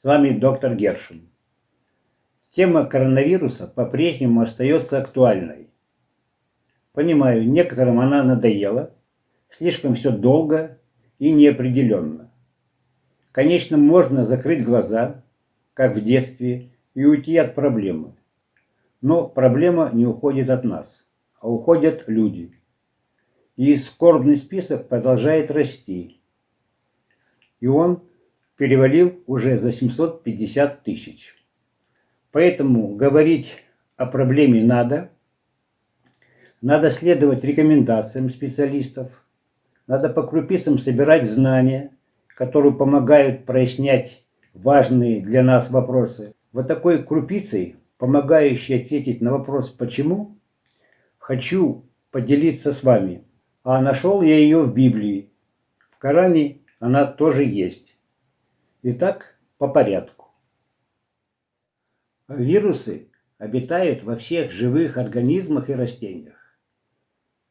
С вами доктор Гершин. Тема коронавируса по-прежнему остается актуальной. Понимаю, некоторым она надоела, слишком все долго и неопределенно. Конечно, можно закрыть глаза, как в детстве, и уйти от проблемы. Но проблема не уходит от нас, а уходят люди. И скорбный список продолжает расти. И он перевалил уже за 750 тысяч. Поэтому говорить о проблеме надо. Надо следовать рекомендациям специалистов. Надо по крупицам собирать знания, которые помогают прояснять важные для нас вопросы. Вот такой крупицей, помогающей ответить на вопрос «почему?», хочу поделиться с вами. А нашел я ее в Библии. В Коране она тоже есть. Итак, по порядку. Вирусы обитают во всех живых организмах и растениях.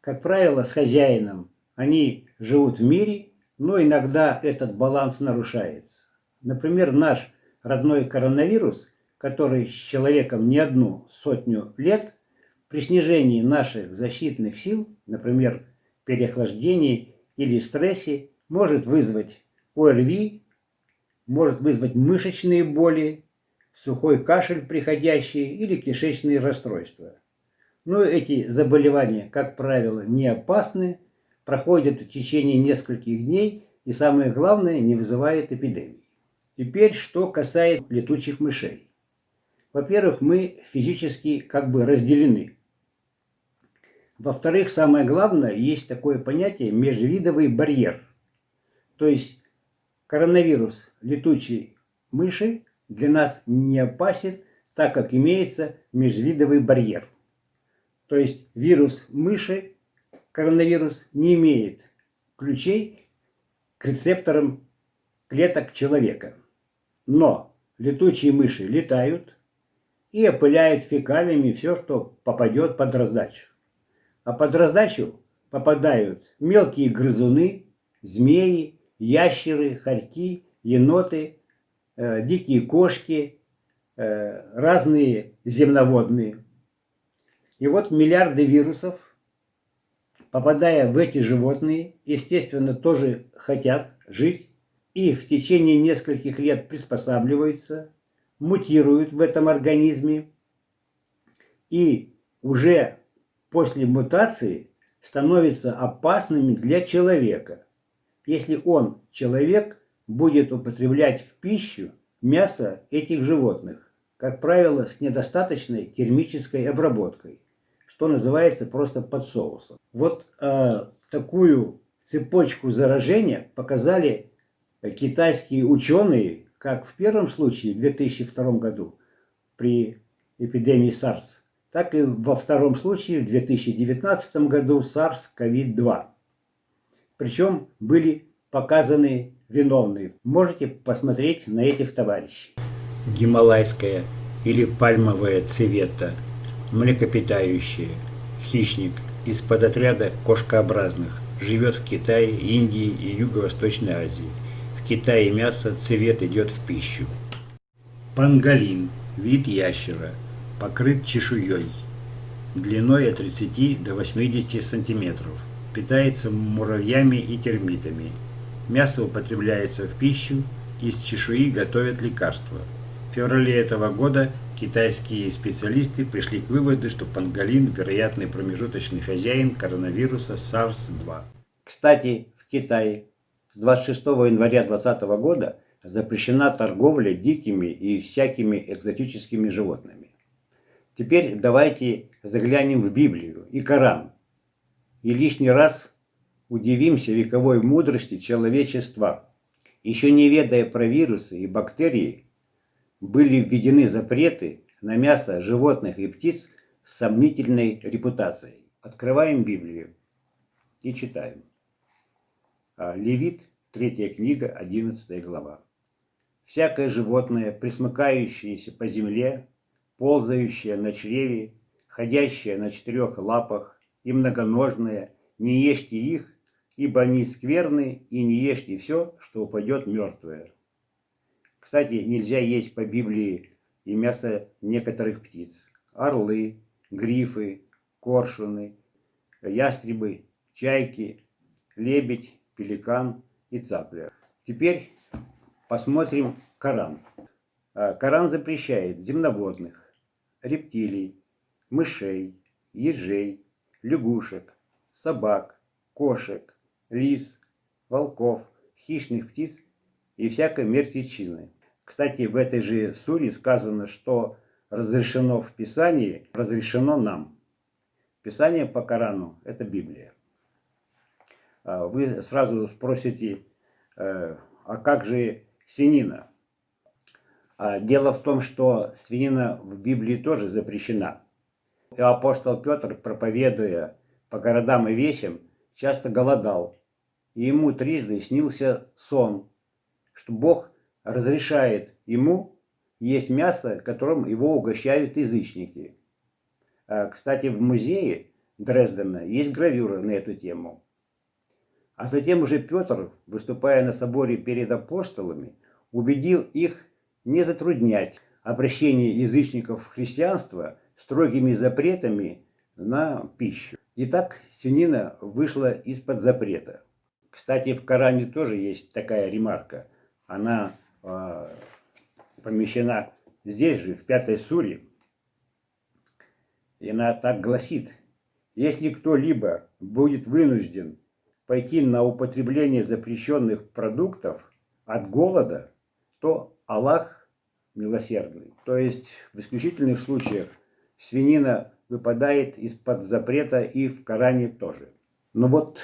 Как правило, с хозяином они живут в мире, но иногда этот баланс нарушается. Например, наш родной коронавирус, который с человеком не одну сотню лет, при снижении наших защитных сил, например, переохлаждении или стрессе, может вызвать ОРВИ, может вызвать мышечные боли, сухой кашель приходящий или кишечные расстройства. Но эти заболевания, как правило, не опасны, проходят в течение нескольких дней и, самое главное, не вызывают эпидемии. Теперь, что касается летучих мышей. Во-первых, мы физически как бы разделены. Во-вторых, самое главное, есть такое понятие межвидовый барьер. То есть Коронавирус летучей мыши для нас не опасен, так как имеется межвидовый барьер. То есть вирус мыши, коронавирус, не имеет ключей к рецепторам клеток человека. Но летучие мыши летают и опыляют фекалиями все, что попадет под раздачу. А под раздачу попадают мелкие грызуны, змеи, ящеры, хорьки, еноты, э, дикие кошки, э, разные земноводные. И вот миллиарды вирусов, попадая в эти животные, естественно, тоже хотят жить и в течение нескольких лет приспосабливаются, мутируют в этом организме и уже после мутации становятся опасными для человека – если он, человек, будет употреблять в пищу мясо этих животных, как правило, с недостаточной термической обработкой, что называется просто под соусом. Вот э, такую цепочку заражения показали китайские ученые, как в первом случае в 2002 году при эпидемии SARS, так и во втором случае в 2019 году SARS-CoV-2. Причем были показаны виновные. Можете посмотреть на этих товарищей. Гималайская или пальмовая цвета, млекопитающие, хищник из подотряда кошкообразных, живет в Китае, Индии и Юго-Восточной Азии. В Китае мясо цвет идет в пищу. Панголин, вид ящера, покрыт чешуей, длиной от 30 до 80 сантиметров питается муравьями и термитами. Мясо употребляется в пищу, из чешуи готовят лекарства. В феврале этого года китайские специалисты пришли к выводу, что панголин – вероятный промежуточный хозяин коронавируса SARS-2. Кстати, в Китае с 26 января 2020 года запрещена торговля дикими и всякими экзотическими животными. Теперь давайте заглянем в Библию и Коран и лишний раз удивимся вековой мудрости человечества. Еще не ведая про вирусы и бактерии, были введены запреты на мясо животных и птиц с сомнительной репутацией. Открываем Библию и читаем. А, Левит, третья книга, 11 глава. «Всякое животное, присмыкающееся по земле, ползающее на чреве, ходящее на четырех лапах, и многоножные, не ешьте их, ибо они скверны, и не ешьте все, что упадет мертвое. Кстати, нельзя есть по Библии и мясо некоторых птиц. Орлы, грифы, коршуны, ястребы, чайки, лебедь, пеликан и цапля. Теперь посмотрим Коран. А, Коран запрещает земноводных, рептилий, мышей, ежей, лягушек, собак, кошек, лис, волков, хищных птиц и всякой мертвечины. Кстати, в этой же суре сказано, что разрешено в Писании, разрешено нам. Писание по Корану – это Библия. А вы сразу спросите, э, а как же свинина? А дело в том, что свинина в Библии тоже запрещена. И апостол Петр, проповедуя по городам и весям, часто голодал. И ему трижды снился сон, что Бог разрешает ему есть мясо, которым его угощают язычники. А, кстати, в музее Дрездена есть гравюра на эту тему. А затем уже Петр, выступая на соборе перед апостолами, убедил их не затруднять обращение язычников в христианство строгими запретами на пищу. Итак, свинина вышла из-под запрета. Кстати, в Коране тоже есть такая ремарка. Она э, помещена здесь же, в пятой суре. И она так гласит. Если кто-либо будет вынужден пойти на употребление запрещенных продуктов от голода, то Аллах милосердный. То есть в исключительных случаях свинина выпадает из-под запрета и в Коране тоже. Ну вот,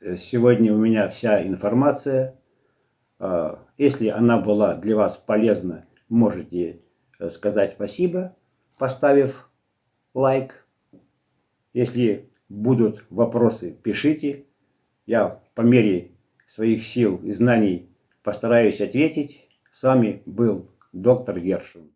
э, сегодня у меня вся информация. А, если она была для вас полезна, можете э, сказать спасибо, поставив лайк. Если будут вопросы, пишите. Я по мере своих сил и знаний постараюсь ответить. С вами был доктор Гершин.